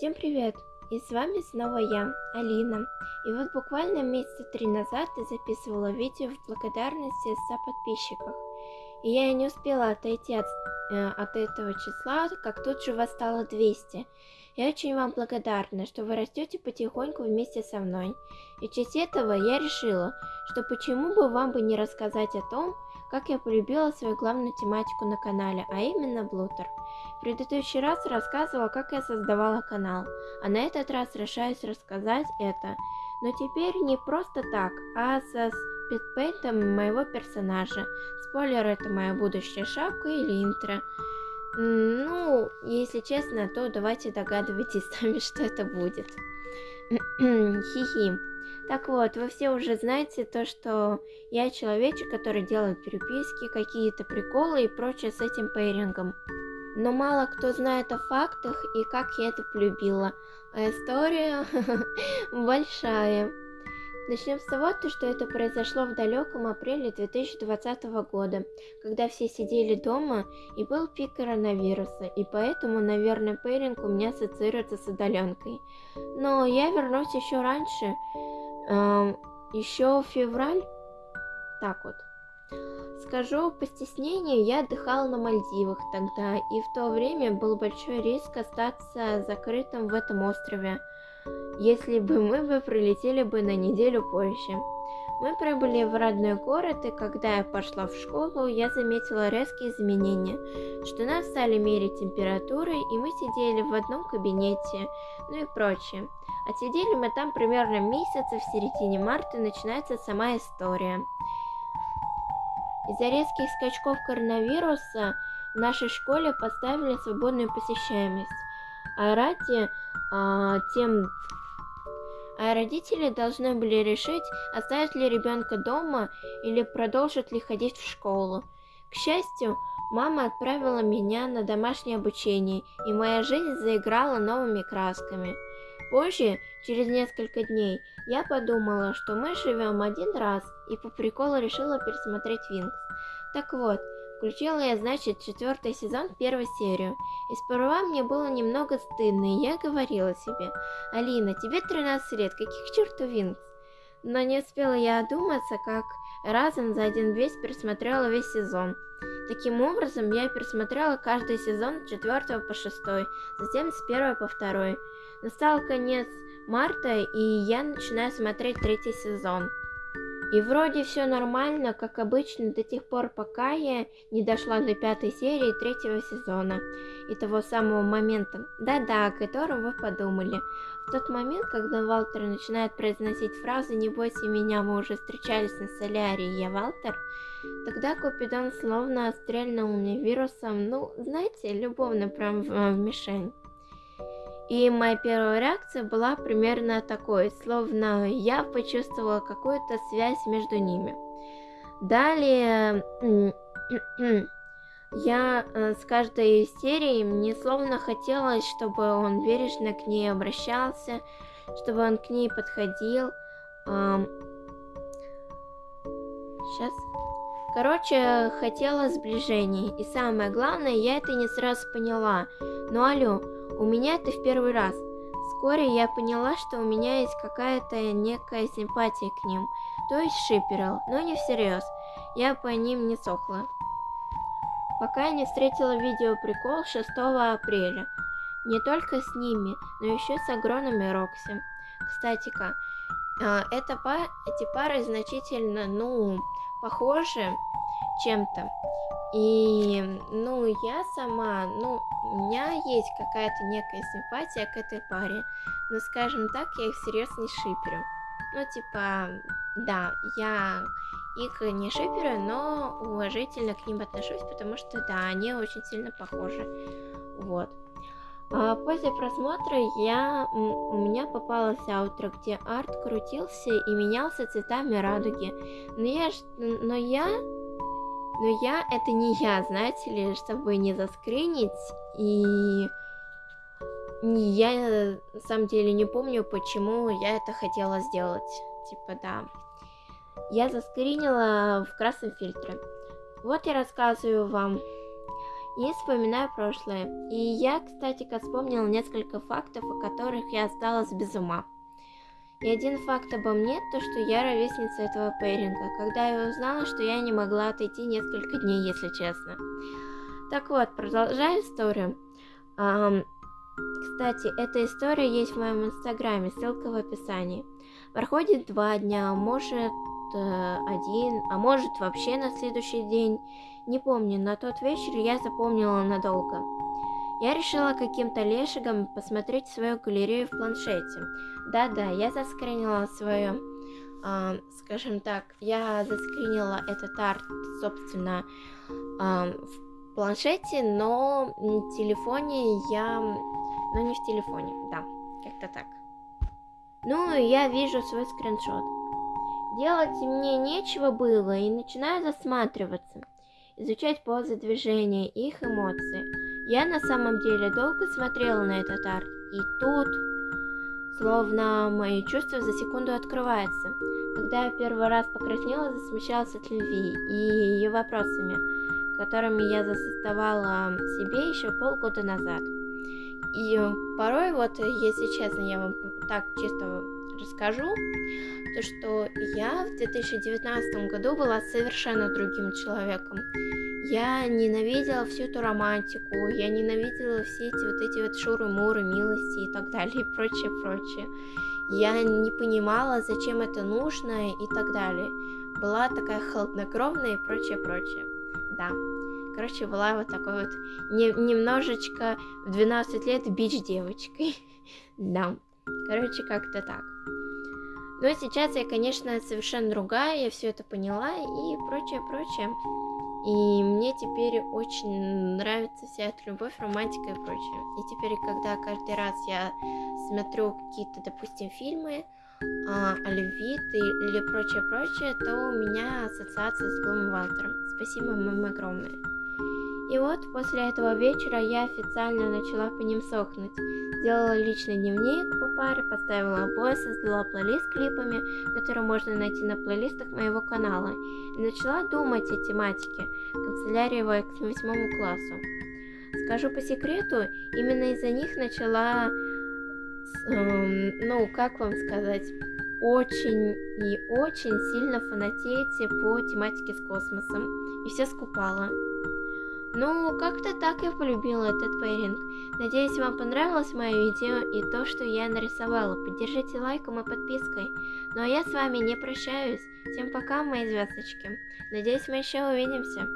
Всем привет! И с вами снова я, Алина. И вот буквально месяца три назад я записывала видео в благодарности 100 подписчиков. И я не успела отойти от, э, от этого числа, как тут же вас стало 200. Я очень вам благодарна, что вы растете потихоньку вместе со мной. И в честь этого я решила, что почему бы вам бы не рассказать о том, как я полюбила свою главную тематику на канале, а именно Блутер. В предыдущий раз рассказывала, как я создавала канал, а на этот раз решаюсь рассказать это. Но теперь не просто так, а со спидпейнтом моего персонажа. Спойлер, это моя будущая шапка или интро. Ну, если честно, то давайте догадывайтесь сами, что это будет. Хи-хи. Так вот, вы все уже знаете то, что я человечек, который делает переписки, какие-то приколы и прочее с этим пейрингом. Но мало кто знает о фактах и как я это полюбила. А история большая. Начнем с того, что это произошло в далеком апреле 2020 года, когда все сидели дома и был пик коронавируса, и поэтому, наверное, пейринг у меня ассоциируется с удаленкой. Но я вернусь еще раньше, еще февраль. Так вот. Скажу по стеснению, я отдыхала на Мальдивах тогда, и в то время был большой риск остаться закрытым в этом острове, если бы мы бы прилетели бы на неделю позже. Мы прибыли в родной город, и когда я пошла в школу, я заметила резкие изменения, что нас стали мерить температурой, и мы сидели в одном кабинете, ну и прочее. Отсидели мы там примерно месяц, и в середине марта начинается сама история. Из-за резких скачков коронавируса в нашей школе поставили свободную посещаемость, а ради а, тем а родители должны были решить, оставить ли ребенка дома или продолжит ли ходить в школу. К счастью, мама отправила меня на домашнее обучение, и моя жизнь заиграла новыми красками. Позже, через несколько дней, я подумала, что мы живем один раз, и по приколу решила пересмотреть Винкс. Так вот, Включила я, значит, четвертый сезон, первую серию. И сперва мне было немного стыдно, и я говорила себе, Алина, тебе 13 лет, каких чертов Винкс? Но не успела я одуматься, как разом за один весь пересмотрела весь сезон. Таким образом, я пересмотрела каждый сезон с 4 по 6, затем с 1 по 2. Настал конец марта, и я начинаю смотреть третий сезон. И вроде все нормально, как обычно, до тех пор, пока я не дошла до пятой серии третьего сезона. И того самого момента, да-да, о котором вы подумали. В тот момент, когда Валтер начинает произносить фразу «Не бойся меня, мы уже встречались на солярии, я Валтер», тогда Купидон словно стрельнул мне вирусом, ну, знаете, любовно прям в, в мишень. И моя первая реакция была примерно такой, словно я почувствовала какую-то связь между ними. Далее я э, с каждой серией мне словно хотелось, чтобы он бережно к ней обращался, чтобы он к ней подходил. Сейчас. Короче, хотела сближений. И самое главное, я это не сразу поняла. Ну алло, у меня это в первый раз. Вскоре я поняла, что у меня есть какая-то некая симпатия к ним, то есть шиперил, но не всерьез. Я по ним не сохла. Пока я не встретила видео прикол 6 апреля. Не только с ними, но еще с Агроном и Рокси. Кстати-ка, а, это па эти пары значительно, ну, похожи чем-то. И, ну, я сама, ну, у меня есть какая-то некая симпатия к этой паре, но, скажем так, я их всерьез не шиперю. Ну, типа, да, я их не шиперю, но уважительно к ним отношусь, потому что, да, они очень сильно похожи. Вот. А после просмотра я, у меня попалась аутро, где арт крутился и менялся цветами радуги. Но я, но я но я это не я, знаете ли, чтобы не заскринить. И я на самом деле не помню, почему я это хотела сделать. Типа, да. Я заскринила в красном фильтре. Вот я рассказываю вам. и вспоминаю прошлое. И я, кстати, вспомнила несколько фактов, о которых я осталась без ума. И один факт обо мне, то что я ровесница этого пейринга, когда я узнала, что я не могла отойти несколько дней, если честно. Так вот, продолжаю историю. Um, кстати, эта история есть в моем инстаграме, ссылка в описании. Проходит два дня, может э, один, а может вообще на следующий день. Не помню, на тот вечер я запомнила надолго. Я решила каким-то лешигом посмотреть свою галерею в планшете. Да-да, я заскринила свою, э, скажем так, я заскринила этот арт, собственно, э, в планшете, но в телефоне я... Ну, не в телефоне, да, как-то так. Ну, я вижу свой скриншот. Делать мне нечего было, и начинаю засматриваться, изучать позы движения, их эмоции. Я на самом деле долго смотрела на этот арт, и тут, словно мои чувства за секунду открываются. Когда я первый раз покраснела, засмущалась от любви и ее вопросами, которыми я заставала себе еще полгода назад. И порой, вот, если честно, я вам так чисто расскажу, то что я в 2019 году была совершенно другим человеком. Я ненавидела всю эту романтику, я ненавидела все эти вот эти вот шуры-муры, милости и так далее, и прочее, прочее. Я не понимала, зачем это нужно и так далее. Была такая холоднокровная и прочее, прочее. Да. Короче, была вот такой вот не, немножечко в 12 лет бич-девочкой. да. Короче, как-то так. Но сейчас я, конечно, совершенно другая, я все это поняла и прочее, прочее. И мне теперь очень нравится вся эта любовь, романтика и прочее. И теперь, когда каждый раз я смотрю какие-то, допустим, фильмы а, о любви или прочее-прочее, то у меня ассоциация с Блум Валтером. Спасибо вам огромное. И вот после этого вечера я официально начала по ним сохнуть. Сделала личный дневник по паре, поставила обои, создала плейлист с клипами, которые можно найти на плейлистах моего канала, и начала думать о тематике канцелярии к восьмому классу. Скажу по секрету, именно из-за них начала, эм, ну, как вам сказать, очень и очень сильно фанатеть по тематике с космосом, и все скупала. Ну, как-то так я полюбила этот пейринг. Надеюсь, вам понравилось мое видео и то, что я нарисовала. Поддержите лайком и подпиской. Ну а я с вами не прощаюсь. Всем пока, мои звездочки. Надеюсь, мы еще увидимся.